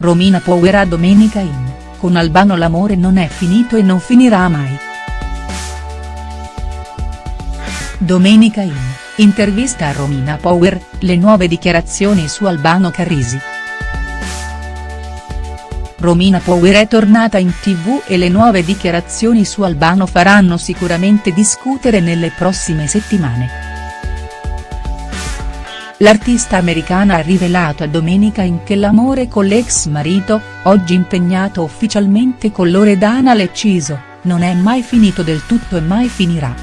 Romina Power Domenica In, con Albano l'amore non è finito e non finirà mai. Domenica In, intervista a Romina Power, le nuove dichiarazioni su Albano Carrisi. Romina Power è tornata in tv e le nuove dichiarazioni su Albano faranno sicuramente discutere nelle prossime settimane. L'artista americana ha rivelato a Domenica in che l'amore con l'ex marito, oggi impegnato ufficialmente con Loredana Lecciso, non è mai finito del tutto e mai finirà.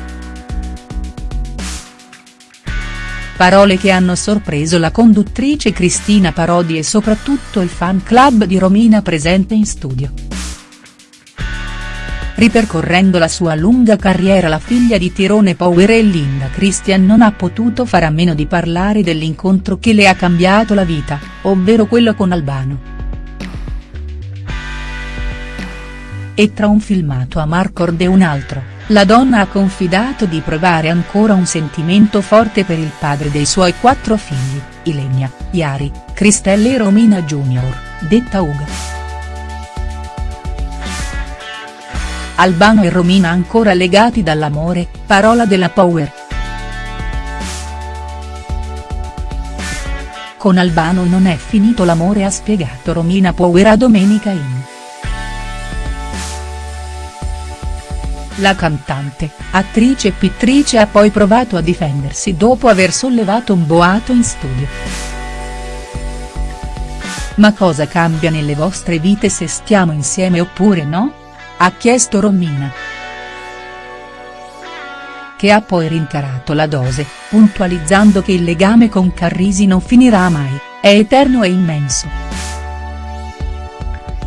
Parole che hanno sorpreso la conduttrice Cristina Parodi e soprattutto il fan club di Romina presente in studio. Ripercorrendo la sua lunga carriera la figlia di Tirone Power e Linda Christian non ha potuto fare a meno di parlare dell'incontro che le ha cambiato la vita, ovvero quello con Albano. E tra un filmato a Marcord e un altro, la donna ha confidato di provare ancora un sentimento forte per il padre dei suoi quattro figli, Ilenia, Iari, Cristelle e Romina Junior, detta Uga. Albano e Romina ancora legati dall'amore, parola della Power. Con Albano non è finito l'amore ha spiegato Romina Power a Domenica In. La cantante, attrice e pittrice ha poi provato a difendersi dopo aver sollevato un boato in studio. Ma cosa cambia nelle vostre vite se stiamo insieme oppure no?. Ha chiesto Romina. Che ha poi rincarato la dose, puntualizzando che il legame con Carrisi non finirà mai, è eterno e immenso.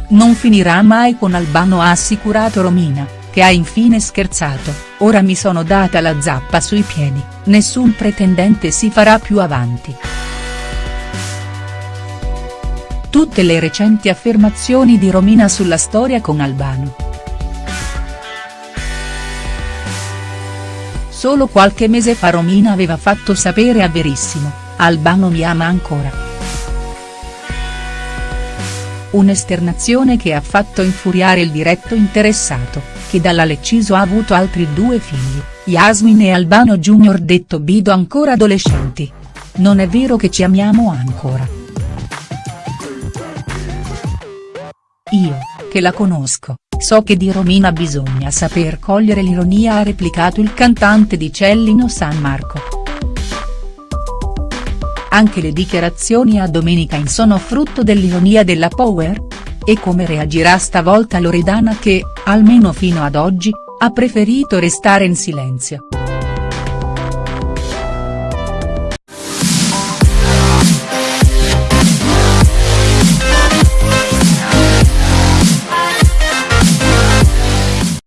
Non finirà mai con Albano ha assicurato Romina, che ha infine scherzato, ora mi sono data la zappa sui piedi, nessun pretendente si farà più avanti. Tutte le recenti affermazioni di Romina sulla storia con Albano. Solo qualche mese fa Romina aveva fatto sapere a Verissimo, Albano mi ama ancora. Un'esternazione che ha fatto infuriare il diretto interessato, che dalla Lecciso ha avuto altri due figli, Yasmin e Albano Junior detto Bido ancora adolescenti. Non è vero che ci amiamo ancora. Io, che la conosco, So che di Romina bisogna saper cogliere l'ironia ha replicato il cantante di Cellino San Marco. Anche le dichiarazioni a Domenica in sono frutto dell'ironia della Power? E come reagirà stavolta Loredana che, almeno fino ad oggi, ha preferito restare in silenzio.